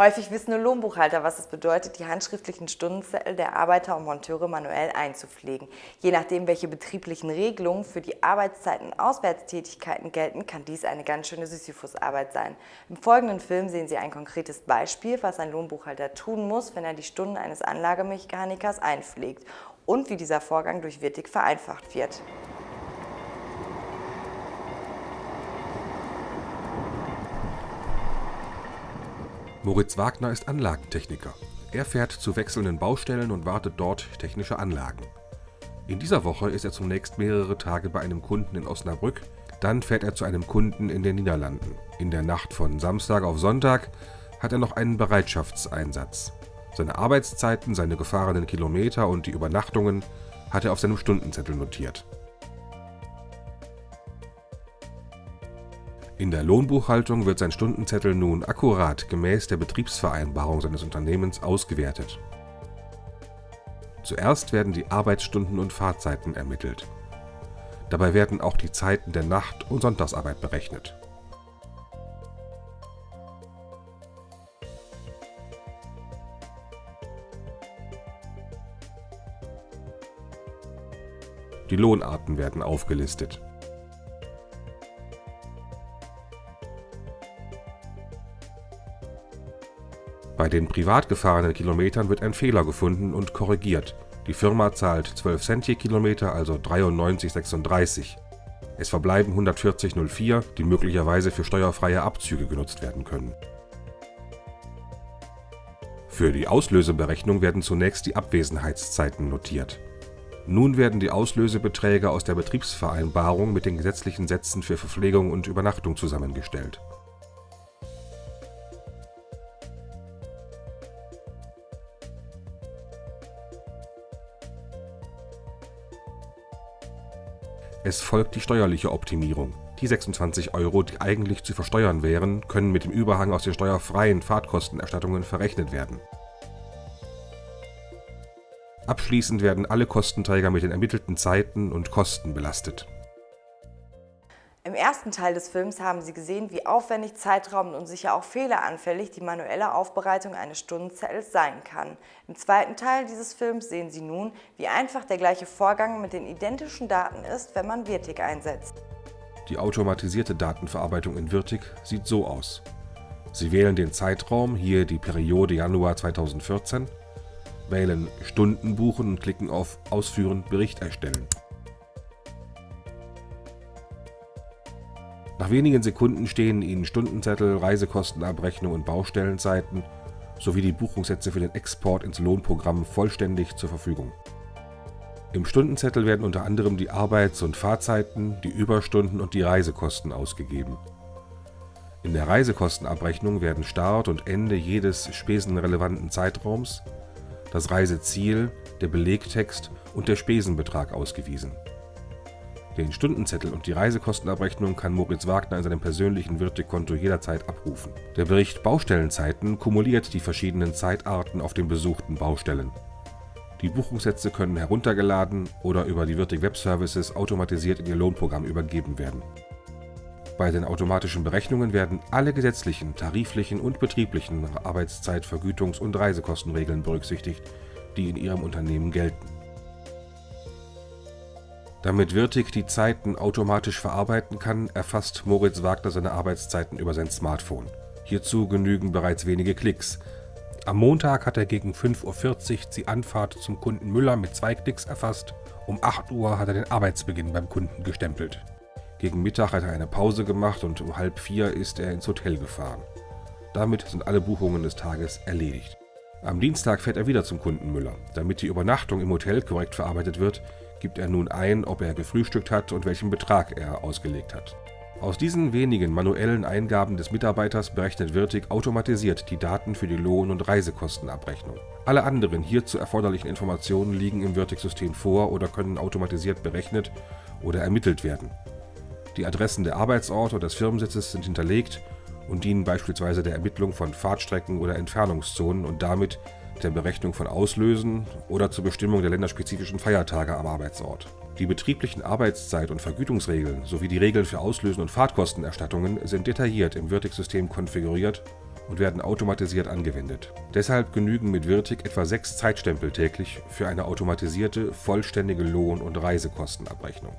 Häufig wissen nur Lohnbuchhalter, was es bedeutet, die handschriftlichen Stundenzettel der Arbeiter und Monteure manuell einzupflegen. Je nachdem, welche betrieblichen Regelungen für die Arbeitszeiten und Auswärtstätigkeiten gelten, kann dies eine ganz schöne Sisyphusarbeit sein. Im folgenden Film sehen Sie ein konkretes Beispiel, was ein Lohnbuchhalter tun muss, wenn er die Stunden eines Anlagemechanikers einpflegt und wie dieser Vorgang durch Wirtig vereinfacht wird. Moritz Wagner ist Anlagentechniker. Er fährt zu wechselnden Baustellen und wartet dort technische Anlagen. In dieser Woche ist er zunächst mehrere Tage bei einem Kunden in Osnabrück, dann fährt er zu einem Kunden in den Niederlanden. In der Nacht von Samstag auf Sonntag hat er noch einen Bereitschaftseinsatz. Seine Arbeitszeiten, seine gefahrenen Kilometer und die Übernachtungen hat er auf seinem Stundenzettel notiert. In der Lohnbuchhaltung wird sein Stundenzettel nun akkurat gemäß der Betriebsvereinbarung seines Unternehmens ausgewertet. Zuerst werden die Arbeitsstunden und Fahrzeiten ermittelt. Dabei werden auch die Zeiten der Nacht- und Sonntagsarbeit berechnet. Die Lohnarten werden aufgelistet Bei den privat gefahrenen Kilometern wird ein Fehler gefunden und korrigiert. Die Firma zahlt 12 Cent je Kilometer, also 93,36. Es verbleiben 140,04, die möglicherweise für steuerfreie Abzüge genutzt werden können. Für die Auslöseberechnung werden zunächst die Abwesenheitszeiten notiert. Nun werden die Auslösebeträge aus der Betriebsvereinbarung mit den gesetzlichen Sätzen für Verpflegung und Übernachtung zusammengestellt Es folgt die steuerliche Optimierung. Die 26 Euro, die eigentlich zu versteuern wären, können mit dem Überhang aus den steuerfreien Fahrtkostenerstattungen verrechnet werden. Abschließend werden alle Kostenträger mit den ermittelten Zeiten und Kosten belastet ersten Teil des Films haben Sie gesehen, wie aufwendig, zeitraubend und sicher auch fehleranfällig die manuelle Aufbereitung eines Stundenzettels sein kann. Im zweiten Teil dieses Films sehen Sie nun, wie einfach der gleiche Vorgang mit den identischen Daten ist, wenn man Virtig einsetzt. Die automatisierte Datenverarbeitung in Virtig sieht so aus. Sie wählen den Zeitraum, hier die Periode Januar 2014, wählen Stunden buchen und klicken auf Ausführen Bericht erstellen. Nach wenigen Sekunden stehen Ihnen Stundenzettel, Reisekostenabrechnung und Baustellenzeiten sowie die Buchungssätze für den Export ins Lohnprogramm vollständig zur Verfügung. Im Stundenzettel werden unter anderem die Arbeits- und Fahrzeiten, die Überstunden und die Reisekosten ausgegeben. In der Reisekostenabrechnung werden Start und Ende jedes spesenrelevanten Zeitraums, das Reiseziel, der Belegtext und der Spesenbetrag ausgewiesen den Stundenzettel und die Reisekostenabrechnung kann Moritz Wagner in seinem persönlichen Wirtekonto jederzeit abrufen. Der Bericht Baustellenzeiten kumuliert die verschiedenen Zeitarten auf den besuchten Baustellen. Die Buchungssätze können heruntergeladen oder über die Wirtig Web Services automatisiert in Ihr Lohnprogramm übergeben werden. Bei den automatischen Berechnungen werden alle gesetzlichen, tariflichen und betrieblichen Arbeitszeit-, Vergütungs- und Reisekostenregeln berücksichtigt, die in Ihrem Unternehmen gelten damit Wirtig die Zeiten automatisch verarbeiten kann, erfasst Moritz Wagner seine Arbeitszeiten über sein Smartphone. Hierzu genügen bereits wenige Klicks. Am Montag hat er gegen 5.40 Uhr die Anfahrt zum Kunden Müller mit zwei Klicks erfasst. Um 8 Uhr hat er den Arbeitsbeginn beim Kunden gestempelt. Gegen Mittag hat er eine Pause gemacht und um halb vier ist er ins Hotel gefahren. Damit sind alle Buchungen des Tages erledigt. Am Dienstag fährt er wieder zum Kunden Müller. Damit die Übernachtung im Hotel korrekt verarbeitet wird, gibt er nun ein, ob er gefrühstückt hat und welchen Betrag er ausgelegt hat. Aus diesen wenigen manuellen Eingaben des Mitarbeiters berechnet Wirtig automatisiert die Daten für die Lohn- und Reisekostenabrechnung. Alle anderen hierzu erforderlichen Informationen liegen im Wirtig-System vor oder können automatisiert berechnet oder ermittelt werden. Die Adressen der Arbeitsorte und des Firmensitzes sind hinterlegt und dienen beispielsweise der Ermittlung von Fahrtstrecken oder Entfernungszonen und damit der Berechnung von Auslösen oder zur Bestimmung der länderspezifischen Feiertage am Arbeitsort. Die betrieblichen Arbeitszeit- und Vergütungsregeln sowie die Regeln für Auslösen und Fahrtkostenerstattungen sind detailliert im Wirtig-System konfiguriert und werden automatisiert angewendet. Deshalb genügen mit Wirtig etwa sechs Zeitstempel täglich für eine automatisierte, vollständige Lohn- und Reisekostenabrechnung